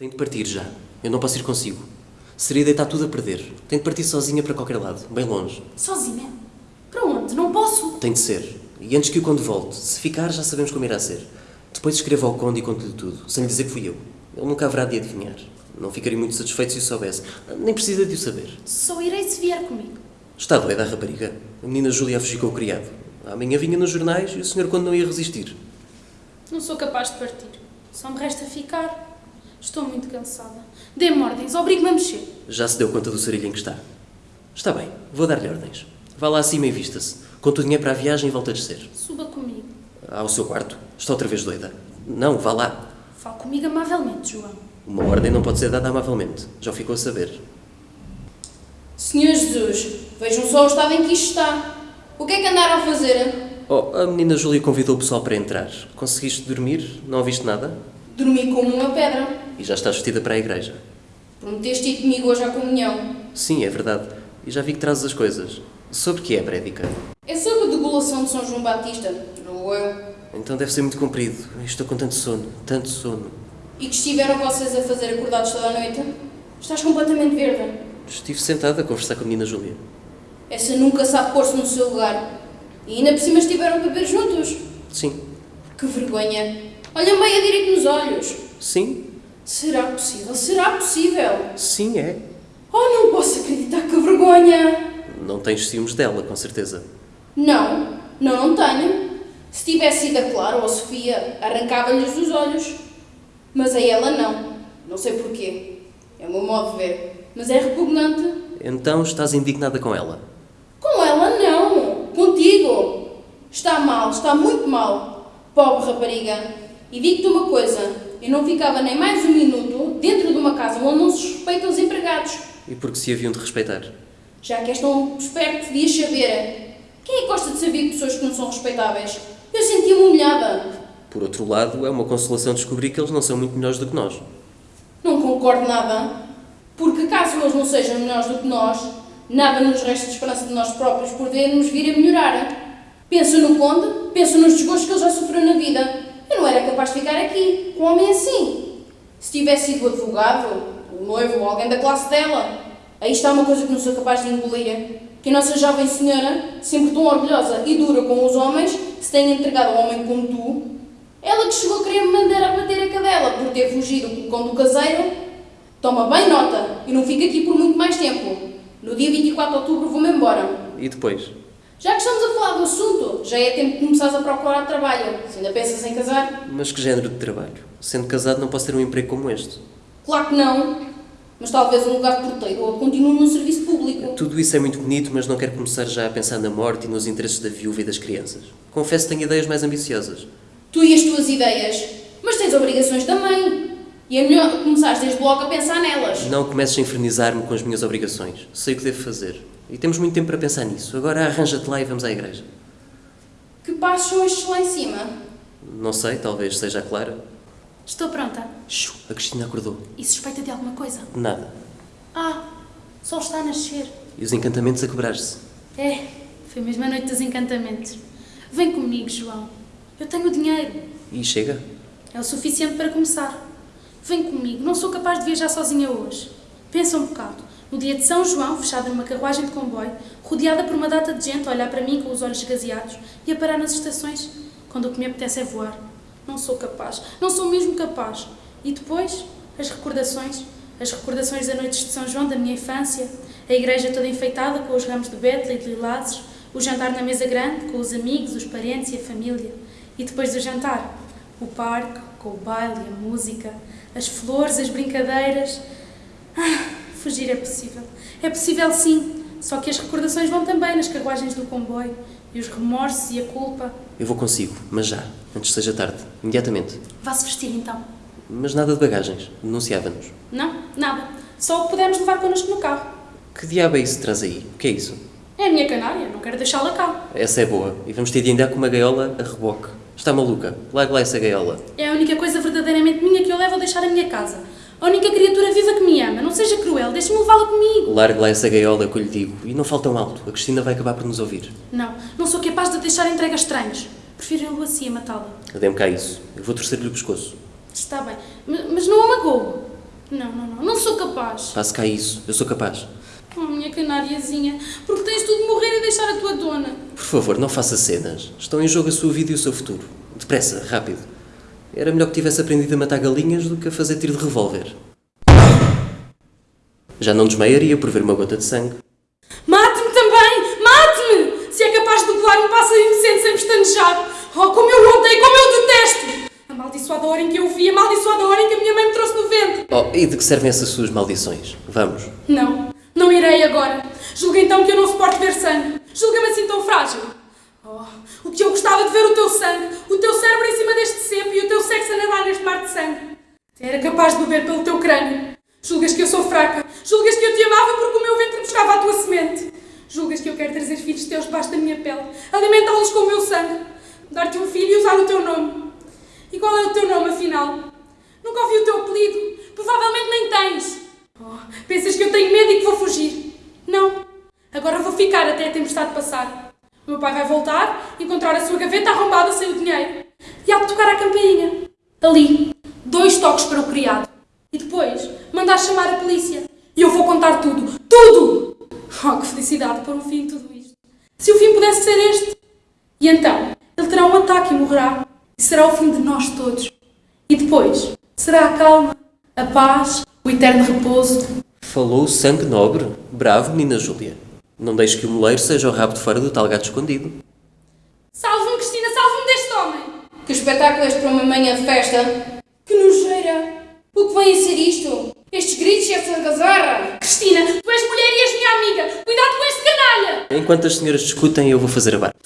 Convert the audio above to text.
Tenho de partir já. Eu não posso ir consigo. Seria deitar tudo a perder. Tenho de partir sozinha para qualquer lado, bem longe. Sozinha? Para onde? Não posso. Tem de ser. E antes que o Conde volte, se ficar já sabemos como irá ser. Depois escrevo ao Conde e conto-lhe tudo, sem lhe dizer que fui eu. Ele nunca haverá de adivinhar. Não ficaria muito satisfeito se o soubesse. Nem precisa de o saber. Só irei se vier comigo. Está doida a rapariga. A menina Júlia a fugir com o criado. Amanhã vinha nos jornais e o senhor Conde não ia resistir. Não sou capaz de partir. Só me resta ficar. Estou muito cansada. Dê-me ordens, obrigue-me a mexer. Já se deu conta do sarilho em que está. Está bem, vou dar-lhe ordens. Vá lá acima e vista-se. Conta o dinheiro para a viagem e volta a descer. Suba comigo. Ao seu quarto. Está outra vez doida. Não, vá lá. Fale comigo amavelmente, João. Uma ordem não pode ser dada amavelmente. Já ficou a saber. Senhor Jesus, vejam só o estado em que isto está. O que é que andaram a fazer? Oh, a menina Júlia convidou o pessoal para entrar. Conseguiste dormir? Não ouviste nada? Dormi como uma pedra. E já estás vestida para a igreja. Prometeste ir comigo hoje à comunhão. Sim, é verdade. E já vi que trazes as coisas. Sobre que é, prédica? É sobre a degolação de São João Batista, não eu. Então deve ser muito comprido. Estou com tanto sono, tanto sono. E que estiveram vocês a fazer acordados toda a noite? Estás completamente verde. Estive sentada a conversar com a menina Júlia. Essa nunca sabe pôr-se no seu lugar. E ainda por cima estiveram a beber juntos. Sim. Que vergonha. Olha meia direito nos olhos. Sim? Será possível? Será possível? Sim, é. Oh, não posso acreditar que vergonha! Não tens ciúmes dela, com certeza. Não, não, não tenho. Se tivesse sido a Clara ou a Sofia, arrancava-lhes os olhos. Mas a ela não. Não sei porquê. É o meu modo de ver. Mas é repugnante. Então estás indignada com ela? Com ela não. Contigo. Está mal, está muito mal. Pobre rapariga. E digo-te uma coisa. Eu não ficava nem mais um minuto dentro de uma casa onde não se respeitam os empregados. E porque se haviam de respeitar? Já que és tão esperto, devias saber. Quem é que gosta de saber pessoas que não são respeitáveis? Eu sentia-me humilhada. Por outro lado, é uma consolação descobrir que eles não são muito melhores do que nós. Não concordo nada. Porque caso eles não sejam melhores do que nós, nada nos resta de esperança de nós próprios podermos vir a melhorar. Pensa no conde, pensa nos desgostos que ele já sofreu na vida. Capaz de ficar aqui, com um homem assim. Se tivesse sido o advogado, o noivo ou alguém da classe dela, aí está uma coisa que não sou capaz de engolir. Que a nossa jovem senhora, sempre tão orgulhosa e dura com os homens, se tenha entregado a um homem como tu, ela que chegou a querer me mandar a bater a cadela por ter fugido com o conde do caseiro, toma bem nota e não fica aqui por muito mais tempo. No dia 24 de outubro vou-me embora. E depois? Já que estamos a falar do assunto, já é tempo de começares a procurar trabalho. Se ainda pensas em casar? Mas que género de trabalho? Sendo casado não posso ter um emprego como este. Claro que não. Mas talvez um lugar de porteiro ou continue no serviço público. Tudo isso é muito bonito, mas não quero começar já a pensar na morte e nos interesses da viúva e das crianças. Confesso que tenho ideias mais ambiciosas. Tu e as tuas ideias. Mas tens obrigações também. E é melhor começares desde logo a pensar nelas. Não comeces a infernizar-me com as minhas obrigações. Sei o que devo fazer. E temos muito tempo para pensar nisso. Agora arranja-te lá e vamos à igreja. Que passos são estes lá em cima? Não sei, talvez seja a Clara. Estou pronta. Shoo, a Cristina acordou. E suspeita de alguma coisa? Nada. Ah, o sol está a nascer. E os encantamentos a quebrar-se. É, foi mesmo a noite dos encantamentos. Vem comigo, João. Eu tenho dinheiro. E chega? É o suficiente para começar. Vem comigo, não sou capaz de viajar sozinha hoje. Pensa um bocado. No dia de São João, fechada numa carruagem de comboio, rodeada por uma data de gente a olhar para mim com os olhos esgazeados e a parar nas estações, quando o que me apetece é voar. Não sou capaz, não sou mesmo capaz. E depois, as recordações, as recordações das noites de São João da minha infância, a igreja toda enfeitada com os ramos de bétula e de lilazes, o jantar na mesa grande com os amigos, os parentes e a família. E depois do jantar, o parque com o baile a música, as flores, as brincadeiras. Ah, fugir é possível. É possível sim, só que as recordações vão também nas carruagens do comboio, e os remorsos e a culpa. Eu vou consigo, mas já, antes seja tarde. Imediatamente. Vá-se vestir então. Mas nada de bagagens. Denunciava-nos. Não, nada. Só o que pudermos levar connosco no carro. Que diabo é isso que traz aí? O que é isso? É a minha canária, não quero deixá-la cá. Essa é boa. E vamos ter de andar com uma gaiola a reboque. Está maluca? Larga lá essa gaiola. É a única coisa verdadeiramente minha que eu levo a deixar a minha casa. A única criatura viva que me ama. Não seja cruel, deixe-me levá-la comigo. Larga lá essa gaiola que eu lhe digo. E não fale tão alto. A Cristina vai acabar por nos ouvir. Não, não sou capaz de deixar entregue a estranhos. Prefiro eu assim a matá-la. Dê-me cá isso. Eu vou torcer-lhe o pescoço. Está bem, mas mas não a magoo. Não, não, não, não sou capaz. Passe cá isso, eu sou capaz. Oh, minha canariazinha, porque tens tudo de morrer e deixar a tua dona. Por favor, não faça cenas. Estão em jogo a sua vida e o seu futuro. Depressa, rápido. Era melhor que tivesse aprendido a matar galinhas do que a fazer tiro de revólver. Já não desmaiaria por ver uma gota de sangue. Mate-me também! Mate-me! Se é capaz de degolar um pássaro inocente sem pestanejar. Oh, como eu odeio, como eu o detesto! Amaldiçoada hora em que eu vi, amaldiçoada hora em que a minha mãe me trouxe no ventre. Oh, e de que servem essas suas maldições? Vamos. Não, não irei agora. Julga então que eu não suporto ver sangue. Julga-me assim tão frágil. Oh, o que eu gostava de ver o teu sangue, o teu cérebro em cima deste cepo e o teu sexo a nadar neste mar de sangue. Era capaz de beber pelo teu crânio. Julgas que eu sou fraca. Julgas que eu te amava porque o meu ventre buscava a tua semente. Julgas que eu quero trazer filhos teus debaixo da minha pele, alimentá-los com o meu sangue, dar-te um filho e usar o teu nome. E qual é o teu nome, afinal? Nunca ouvi o teu apelido. Provavelmente nem tens. Oh, pensas que eu tenho medo e que vou fugir? Não. Agora vou ficar até a tempestade passar. O meu pai vai voltar, encontrar a sua gaveta arrombada sem o dinheiro. E há de tocar a campainha. Ali. Dois toques para o criado. E depois, mandar chamar a polícia. E eu vou contar tudo. Tudo! Oh, que felicidade pôr um fim tudo isto. Se o fim pudesse ser este. E então, ele terá um ataque e morrerá. E será o fim de nós todos. E depois, será a calma, a paz, o eterno repouso. Falou o sangue nobre. Bravo, menina Júlia. Não deixe que o moleiro seja o rabo de fora do tal gato escondido. Salve-me, Cristina, salve-me deste homem! Que espetáculo é este para uma manhã de festa? Que nojeira! O que vem a ser isto? Estes gritos e esta gazarra? Cristina, tu és mulher e és minha amiga! Cuidado com este canalha! Enquanto as senhoras discutem, eu vou fazer a barba.